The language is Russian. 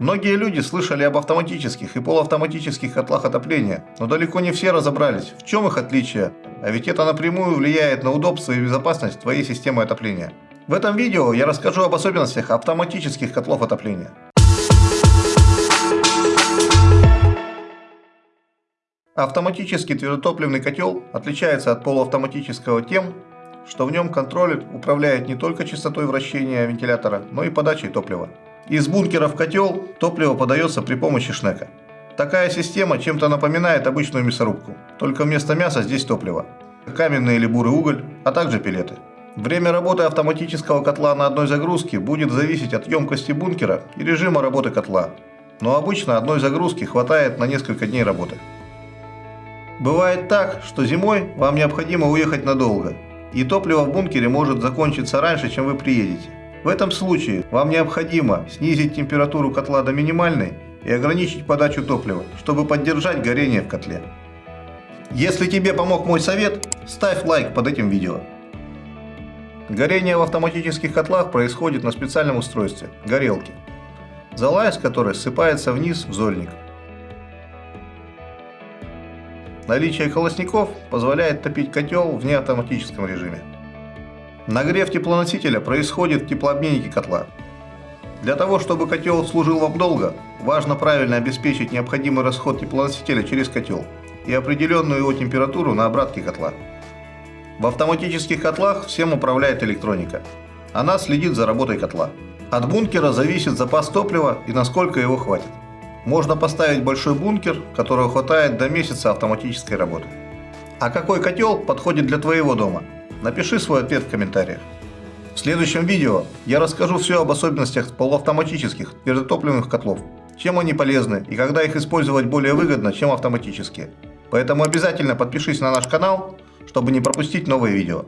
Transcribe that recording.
Многие люди слышали об автоматических и полуавтоматических котлах отопления, но далеко не все разобрались, в чем их отличие, а ведь это напрямую влияет на удобство и безопасность твоей системы отопления. В этом видео я расскажу об особенностях автоматических котлов отопления. Автоматический твердотопливный котел отличается от полуавтоматического тем, что в нем контроллер управляет не только частотой вращения вентилятора, но и подачей топлива. Из бункера в котел топливо подается при помощи шнека. Такая система чем-то напоминает обычную мясорубку, только вместо мяса здесь топливо. Каменный или бурый уголь, а также пилеты. Время работы автоматического котла на одной загрузке будет зависеть от емкости бункера и режима работы котла. Но обычно одной загрузки хватает на несколько дней работы. Бывает так, что зимой вам необходимо уехать надолго, и топливо в бункере может закончиться раньше, чем вы приедете. В этом случае вам необходимо снизить температуру котла до минимальной и ограничить подачу топлива, чтобы поддержать горение в котле. Если тебе помог мой совет, ставь лайк под этим видео. Горение в автоматических котлах происходит на специальном устройстве – горелке, из которой ссыпается вниз в зольник. Наличие колосников позволяет топить котел в неавтоматическом режиме. Нагрев теплоносителя происходит в теплообменнике котла. Для того, чтобы котел служил вам долго, важно правильно обеспечить необходимый расход теплоносителя через котел и определенную его температуру на обратке котла. В автоматических котлах всем управляет электроника. Она следит за работой котла. От бункера зависит запас топлива и насколько его хватит. Можно поставить большой бункер, которого хватает до месяца автоматической работы. А какой котел подходит для твоего дома? Напиши свой ответ в комментариях. В следующем видео я расскажу все об особенностях полуавтоматических твердотопливных котлов, чем они полезны и когда их использовать более выгодно, чем автоматические. Поэтому обязательно подпишись на наш канал, чтобы не пропустить новые видео.